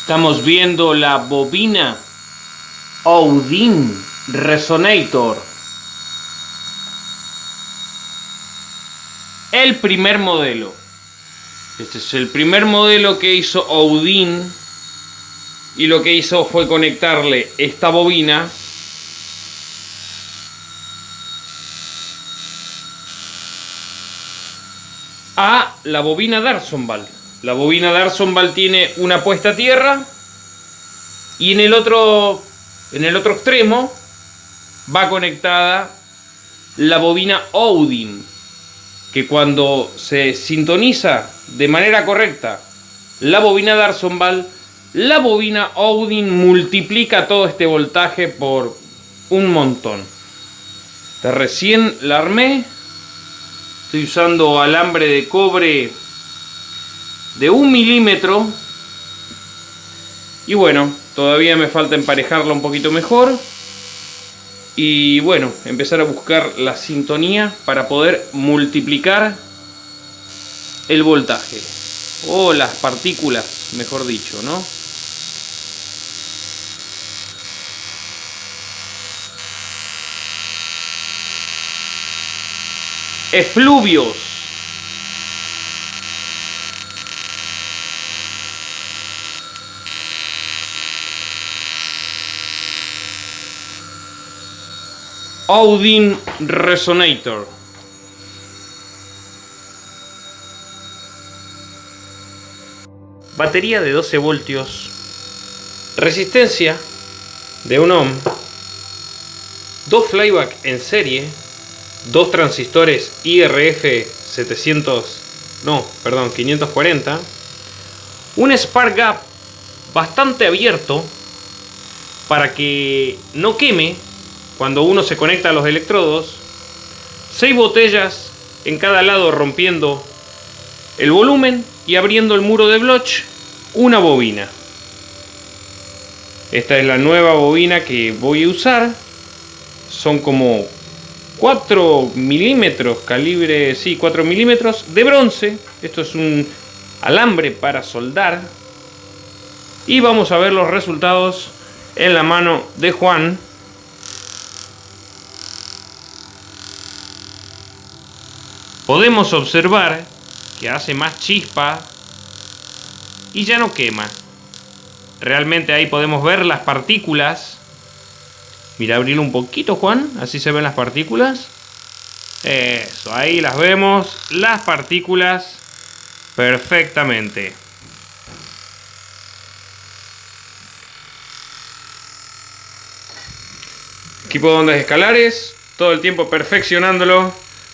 Estamos viendo la bobina Audin Resonator. El primer modelo. Este es el primer modelo que hizo Audin. Y lo que hizo fue conectarle esta bobina a la bobina Darsonval. La bobina Darsonval tiene una puesta a tierra y en el otro en el otro extremo va conectada la bobina Odin, que cuando se sintoniza de manera correcta la bobina Darsonval, la bobina Odin multiplica todo este voltaje por un montón. recién la armé, estoy usando alambre de cobre de un milímetro. Y bueno, todavía me falta emparejarla un poquito mejor. Y bueno, empezar a buscar la sintonía para poder multiplicar el voltaje. O las partículas, mejor dicho, ¿no? Efluvios Audin Resonator. Batería de 12 voltios. Resistencia de 1 ohm. Dos flyback en serie. Dos transistores IRF 700. No, perdón, 540. Un spark gap bastante abierto para que no queme cuando uno se conecta a los electrodos, seis botellas en cada lado rompiendo el volumen y abriendo el muro de Bloch, una bobina. Esta es la nueva bobina que voy a usar. Son como 4 milímetros, calibre, sí, 4 milímetros de bronce. Esto es un alambre para soldar. Y vamos a ver los resultados en la mano de Juan. Podemos observar que hace más chispa y ya no quema. Realmente ahí podemos ver las partículas. Mira, abrirlo un poquito, Juan. Así se ven las partículas. Eso, ahí las vemos. Las partículas perfectamente. Equipo de ondas escalares. Todo el tiempo perfeccionándolo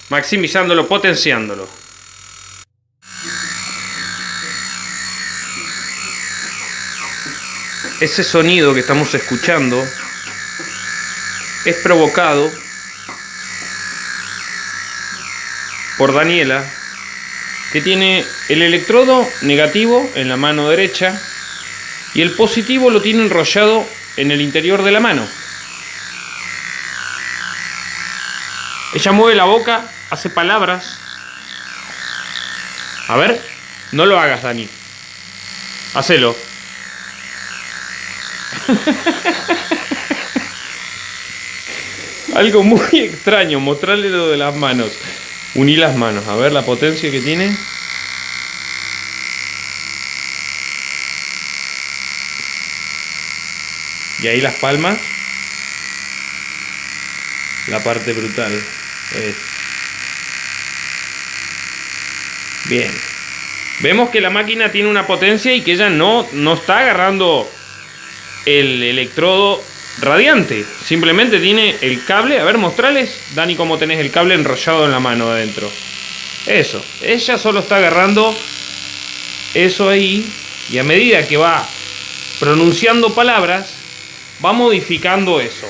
maximizándolo, potenciándolo. Ese sonido que estamos escuchando es provocado por Daniela, que tiene el electrodo negativo en la mano derecha y el positivo lo tiene enrollado en el interior de la mano. Ella mueve la boca hace palabras. A ver, no lo hagas, Dani. Hacelo. Algo muy extraño, mostrarle lo de las manos. Uní las manos, a ver la potencia que tiene. Y ahí las palmas. La parte brutal. Bien. Vemos que la máquina tiene una potencia y que ella no, no está agarrando el electrodo radiante. Simplemente tiene el cable. A ver, mostrales, Dani, cómo tenés el cable enrollado en la mano adentro. Eso. Ella solo está agarrando eso ahí. Y a medida que va pronunciando palabras, va modificando eso.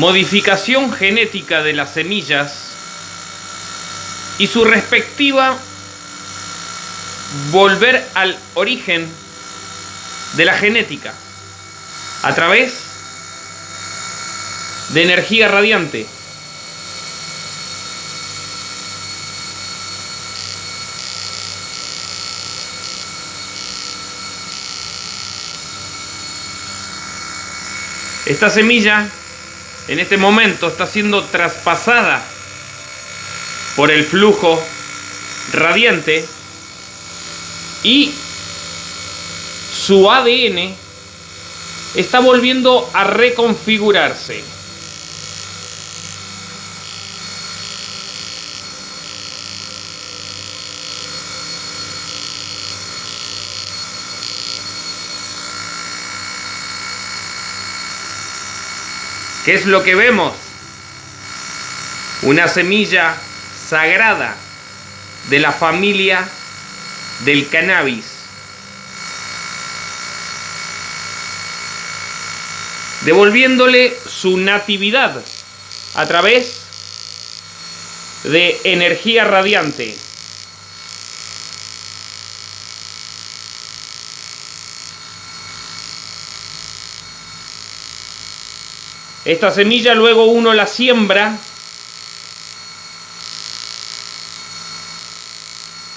Modificación genética de las semillas y su respectiva volver al origen de la genética a través de energía radiante. Esta semilla en este momento está siendo traspasada por el flujo radiante y su ADN está volviendo a reconfigurarse. ¿Qué es lo que vemos? Una semilla sagrada de la familia del cannabis. Devolviéndole su natividad a través de energía radiante. Esta semilla luego uno la siembra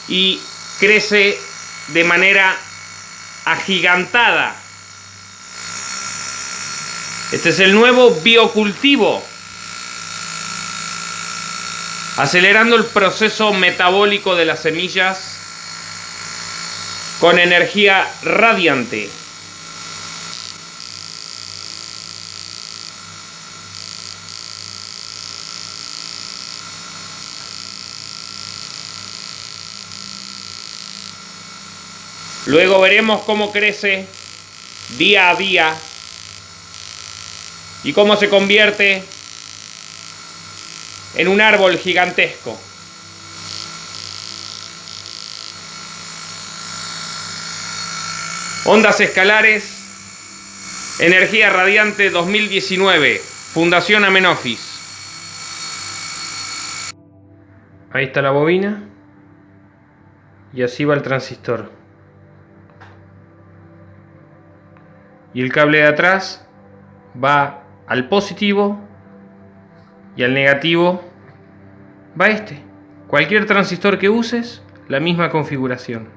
y crece de manera agigantada. Este es el nuevo biocultivo, acelerando el proceso metabólico de las semillas con energía radiante. Luego veremos cómo crece día a día y cómo se convierte en un árbol gigantesco. Ondas escalares, energía radiante 2019, Fundación Amenofis. Ahí está la bobina y así va el transistor. Y el cable de atrás va al positivo y al negativo va este. Cualquier transistor que uses, la misma configuración.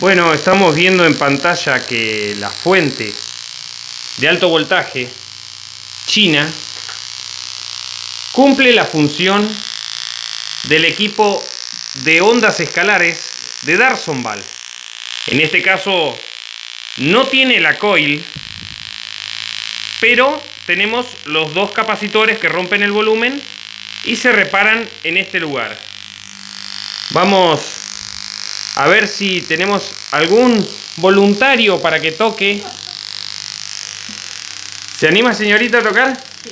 Bueno, estamos viendo en pantalla que la fuente de alto voltaje china cumple la función del equipo de ondas escalares de Darsonval. En este caso no tiene la coil, pero tenemos los dos capacitores que rompen el volumen y se reparan en este lugar. Vamos a ver si tenemos algún voluntario para que toque. ¿Se anima señorita a tocar? Sí.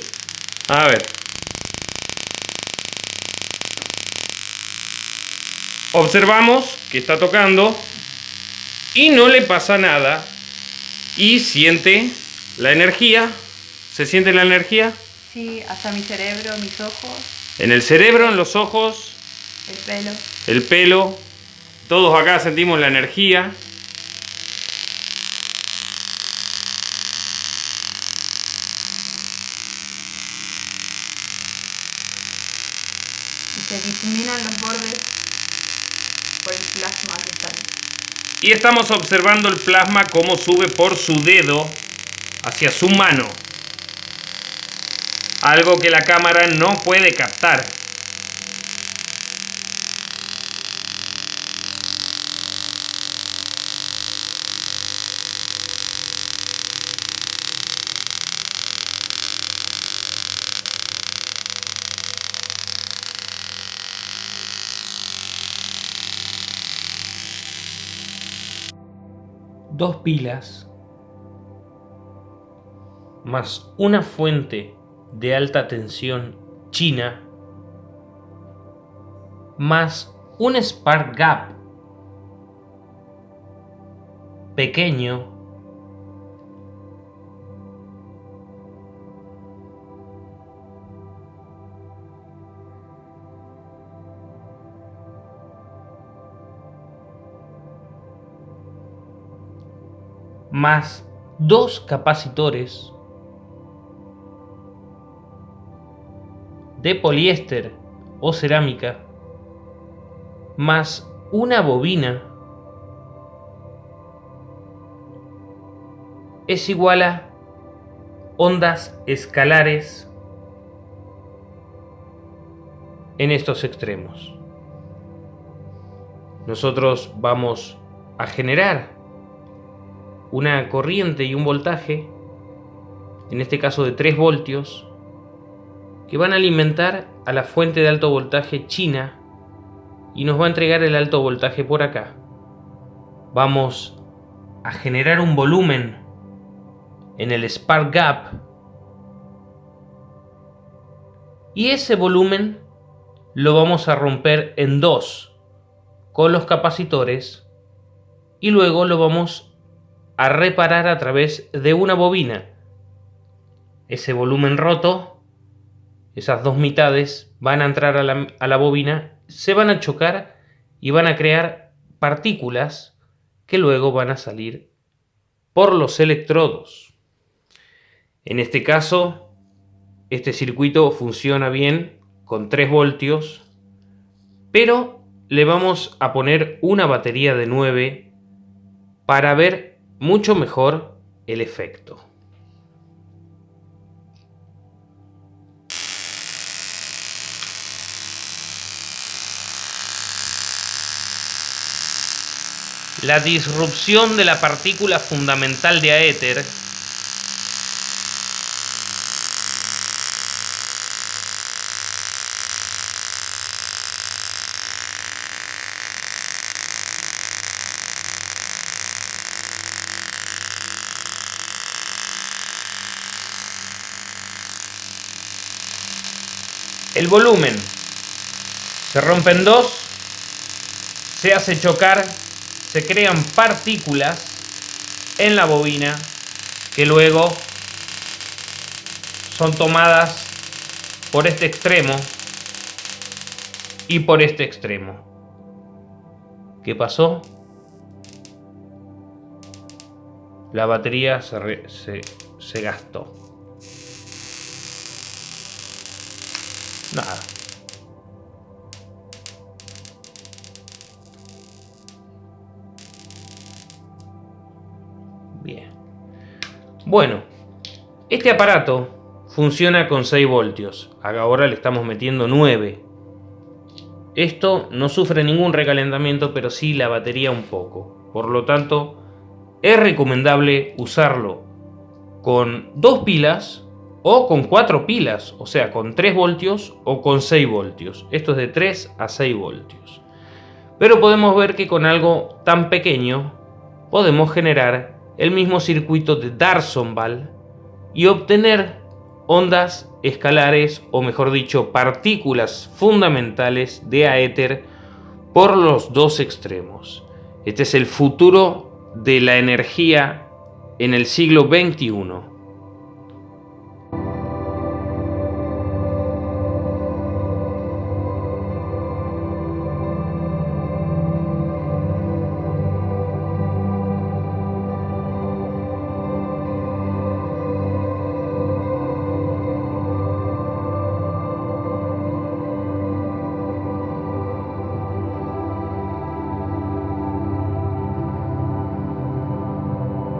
A ver. Observamos que está tocando y no le pasa nada. Y siente la energía. ¿Se siente la energía? Sí, hasta mi cerebro, mis ojos. En el cerebro, en los ojos. El pelo. El pelo. Todos acá sentimos la energía. Y se difuminan los bordes por el plasma que sale. Y estamos observando el plasma cómo sube por su dedo hacia su mano algo que la cámara no puede captar. Dos pilas más una fuente de alta tensión china más un spark gap pequeño más dos capacitores de poliéster o cerámica más una bobina es igual a ondas escalares en estos extremos. Nosotros vamos a generar una corriente y un voltaje, en este caso de 3 voltios, que van a alimentar a la fuente de alto voltaje china y nos va a entregar el alto voltaje por acá. Vamos a generar un volumen en el spark gap y ese volumen lo vamos a romper en dos con los capacitores y luego lo vamos a reparar a través de una bobina. Ese volumen roto esas dos mitades van a entrar a la, bobina, se van a chocar y van a crear partículas que luego van a salir por los electrodos. En este caso, este circuito funciona bien con 3 voltios, pero le vamos a poner una batería de 9 para ver mucho mejor el efecto. la disrupción de la partícula fundamental de aéter El volumen se rompe en dos, se hace chocar se crean partículas en la bobina que luego son tomadas por este extremo y por este extremo. ¿Qué pasó? La batería se, se, se gastó. Nada. Bueno, este aparato funciona con 6 voltios. Ahora le estamos metiendo 9. Esto no sufre ningún recalentamiento, pero sí la batería un poco. Por lo tanto, es recomendable usarlo con dos pilas o con 4 pilas, o sea, con 3 voltios o con 6 voltios. Esto es de 3 a 6 voltios. Pero podemos ver que con algo tan pequeño podemos generar el mismo circuito de Darsonval y obtener ondas escalares o mejor dicho partículas fundamentales de aéter por los dos extremos. Este es el futuro de la energía en el siglo XXI.